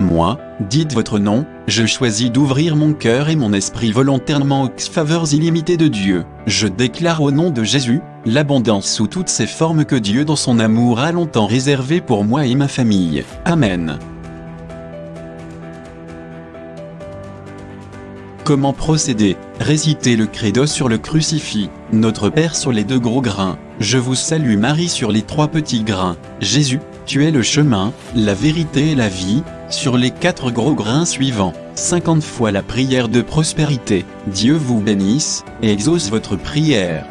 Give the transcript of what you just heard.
Moi, dites votre nom, je choisis d'ouvrir mon cœur et mon esprit volontairement aux faveurs illimitées de Dieu. Je déclare au nom de Jésus, l'abondance sous toutes ses formes que Dieu dans son amour a longtemps réservé pour moi et ma famille. Amen. Comment procéder? Récitez le credo sur le crucifix, Notre Père sur les deux gros grains, Je vous salue Marie sur les trois petits grains, Jésus, tu es le chemin, la vérité et la vie, sur les quatre gros grains suivants, 50 fois la prière de prospérité, Dieu vous bénisse, et exauce votre prière.